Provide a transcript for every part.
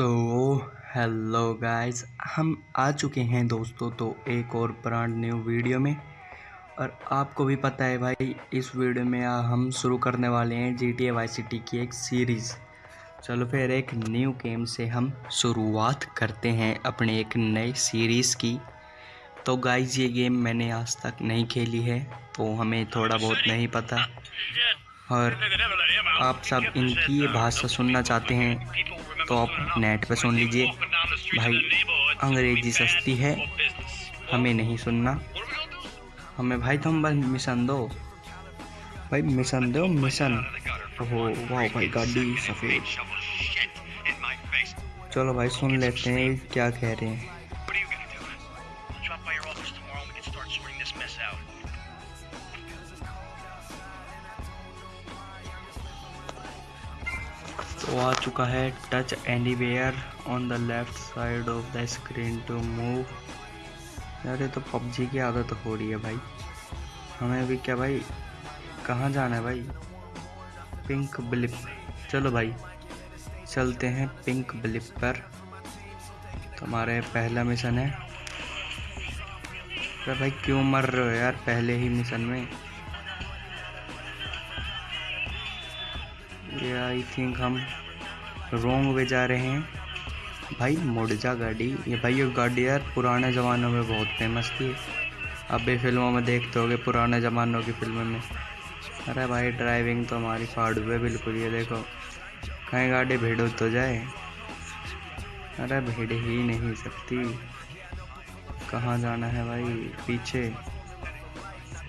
So hello guys हम आ चुके हैं दोस्तों तो एक और ब्रांड न्यू वीडियो में। और आपको भी पता है भाई, इस वीडियो में हम शुरू करने वाले हैं G T A vice city की एक सीरीज़ चलो फिर एक न्यू गेम से हम शुरुआत करते हैं अपने एक नए सीरीज़ की। तो गाइस ये गेम मैंने आज तक नहीं खेली है तो हमें थोड़ा बहुत नहीं पता। और आप सब इनकी ये भाषा सुनना चाहते हैं। तो आप नेट पे सुन लीजिए। भाई, अंग्रेज़ी सस्ती है, हमें नहीं सुनना। हमें भाई तुम बस मिशन दो। भाई, मिशन दो, मिशन। ओहो, वाह भाई, गाड़ी सफ़ेद। चलो भाई, सुन लेते हैं, क्या कह रहे हैं। तो आ चुका है touch anywhere on the left side of the screen to move यार ये तो पबजी की आदत हो रही है भाई। हमें भी क्या भाई? कहाँ जाना है भाई? पिंक ब्लिप चलो भाई, चलते हैं पिंक ब्लिप पर। तो पहला मिशन है। तो भाई, क्यों मर रहे हो यार पहले ही मिशन में? ये आई थिंक हम रोंग वे जा रहे हैं। भाई मुड़ जा गाड़ी। ये भाई, ये गाड़ी यार पुराने ज़मानों में बहुत फ़ेमस थी। अब भी फ़िल्मों में देखते होगे पुराने ज़मानों की फ़िल्मों में। अरे भाई ड्राइविंग तो हमारी फाड़ू है बिल्कुल, ये देखो। कहीं गाड़ी भीड़ तो जाए। अरे भीड़ ही नहीं सकती। कहाँ जाना है भाई? पीछे।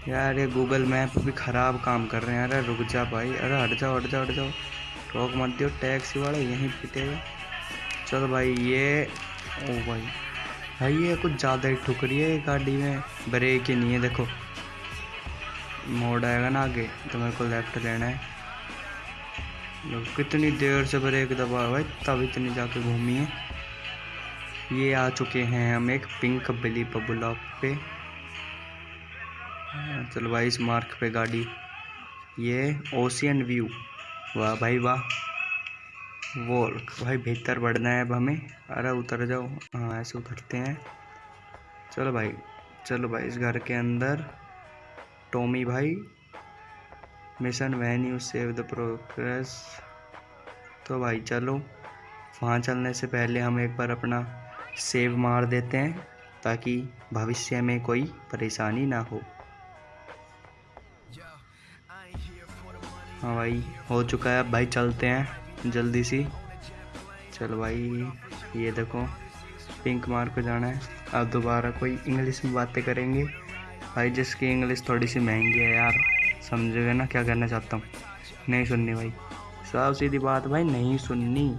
यार ये गूगल मैप भी ख़राब काम कर रहे हैं। अरे रुक जा भाई। अरे हट जाओ हट जाओ हट जाओ। रोक मत दियो टैक्सी वाला यहीं पिटेगा। चलो भाई ये ओ भाई। भाई ये कुछ ज़्यादा ही ठुक रही है गाड़ी में। ब्रेक ही नहीं है देखो। मोड़ आएगा ना आगे तो मेरे को लेफ़्ट लेना है। कितनी देर से ब्रेक दबा भाई तब इतनी जाके घूमी है। ये आ चुके हैं हम एक पिंक बिली ब्लॉक पे। हाँ, चलो भाई इस मार्क पे गाड़ी। ये ओशियन व्यू। वाह भाई वाह। वो भाई भीतर बढ़ना है अब हमें। अरे उतर जाओ। हाँ ऐसे उतरते हैं। चलो भाई चलो भाई इस घर के अंदर। टोमी भाई, mission when you save the progress. तो भाई चलो, वहाँ चलने से पहले हम एक बार अपना सेव मार देते हैं, ताकि भविष्य में कोई परेशानी ना हो। हाँ भाई, हो चुका है। भाई चलते हैं, जल्दी सी। चलो भाई, ये देखो पिंक मार को जाना है। अब दोबारा कोई इंग्लिश में बातें करेंगे। भाई, जिसकी इंग्लिश थोड़ी सी महँगी है यार, समझोगे ना क्या करना चाहता हूँ। नहीं सुननी भाई। साफ़ सीधी बात भाई, नहीं सुननी।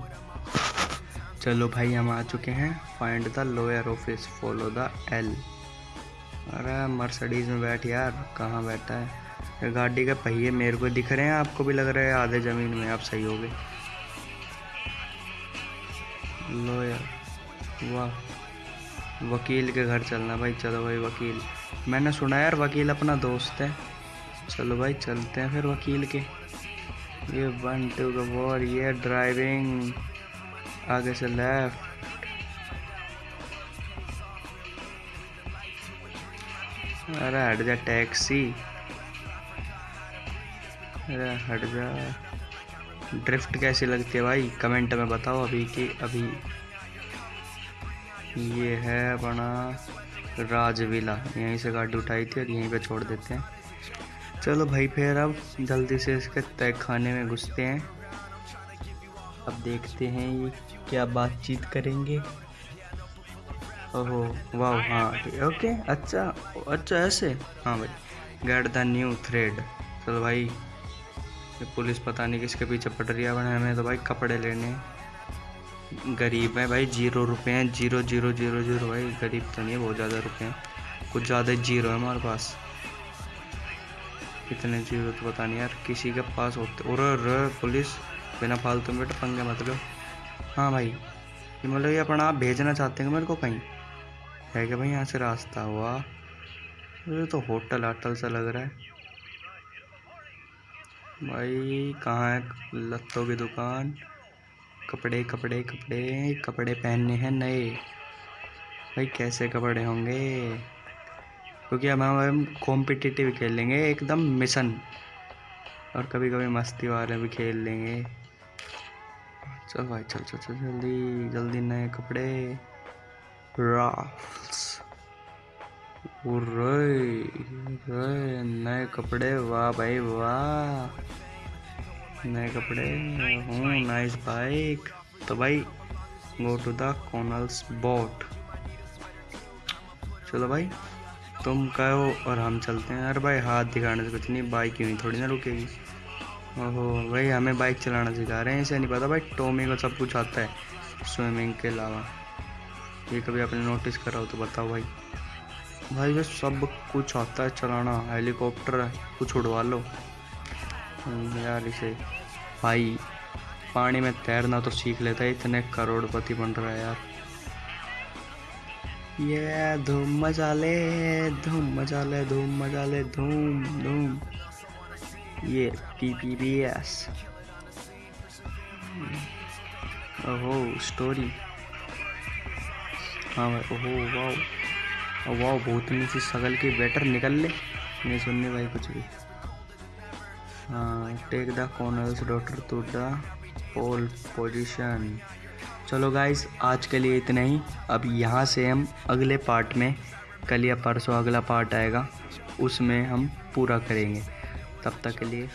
चलो भाई, हम आ चुके हैं। Find the lower office follow the L अरे मर्सडीज में बैठ यार, कहाँ बैठा है? गाड़ी के पहिए मेरे को दिख रहे हैं, आपको भी लग रहा है आधे ज़मीन में आप सही हो गए। लो यार, वाह। वकील के घर चलना भाई, चलो भाई वकील। मैंने सुना यार, वकील अपना दोस्त है। चलो भाई, चलते हैं फिर वकील के। ये वन, टू वॉर, ये ड्राइविंग। आगे से लेफ़्ट। अरे हट जा, टैक्सी। अरे हट जा। ड्रिफ्ट कैसी लगती है भाई? कमेंट में बताओ अभी कि अभी। ये है अपना राजविला। यहीं से गाड़ी उठाई थी और यहीं पे छोड़ देते हैं। चलो भाई फिर अब जल्दी से इसके तय खाने में घुसते हैं। अब देखते हैं ये क्या बातचीत करेंगे। ओहो वाह हाँ ओके अच्छा अच्छा ऐसे। हाँ भाई गेट द न्यू थ्रेड चलो भाई पुलिस पता नहीं किसके पीछे पड़ रही है। हमें तो भाई कपड़े लेने। गरीब है भाई, ज़ीरो रुपये हैं। Zero zero zero zero. भाई गरीब तो नहीं है, बहुत ज़्यादा रुपये हैं। कुछ ज़्यादा ज़ीरो है हमारे पास। कितने ज़ीरो तो पता नहीं यार, किसी के पास होते और पुलिस, बिना फालतू में बेटा पंगे मत लो। हाँ भाई, ये मतलब ये अपना आप भेजना चाहते हैं मेरे को कहीं? है क्या भाई यहाँ से रास्ता हुआ? ये तो होटल हाटल सा लग रहा है। भाई, कहाँ है लत्तों की दुकान? कपड़े कपड़े कपड़े कपड़े पहनने हैं नए। भाई, कैसे कपड़े होंगे? क्योंकि अब हम कॉम्पिटिटिव खेलेंगे एकदम मिशन। और कभी कभी मस्ती वाले भी खेल लेंगे। चल भाई, चल चल चल, जल्दी जल्दी नए कपड़े। राफ्स नए कपड़े, वाह भाई, वाह। नए कपड़े, हूँ नाइस बाइक तो भाई go to the colonel's boat चलो भाई, तुम कहो और हम चलते हैं। अरे भाई, हाथ दिखाने से कुछ नहीं बाइक नहीं थोड़ी ना रुकेगी। ओहो, भाई, हमें बाइक चलाना सिखा रहे हैं, इसे नहीं पता भाई टोमी को सब कुछ आता है स्विमिंग के अलावा। ये कभी आपने नोटिस करा हो तो बताओ भाई। भाई ये सब कुछ आता है चलाना, हेलीकॉप्टर कुछ उड़वा लो। यार इसे, भाई, पानी में तैरना तो सीख लेता है, इतने करोड़पति बन रहा है यार। ये धूम मज़ा ले धूम मचा ले धूम मचा ले धूम धूम। ये पी पी बी एस ओहो स्टोरी हाँ भाई, ओहो वाह वाह बहुत नीचे सगल की बेटर निकल ले। नहीं सुनने भाई कुछ भी। हाँ take the corners doctor to the pole position चलो गाइस आज के लिए इतना ही। अब यहाँ से हम अगले पार्ट में, कल या परसों अगला पार्ट आएगा, उसमें हम पूरा करेंगे। तब तक के लिए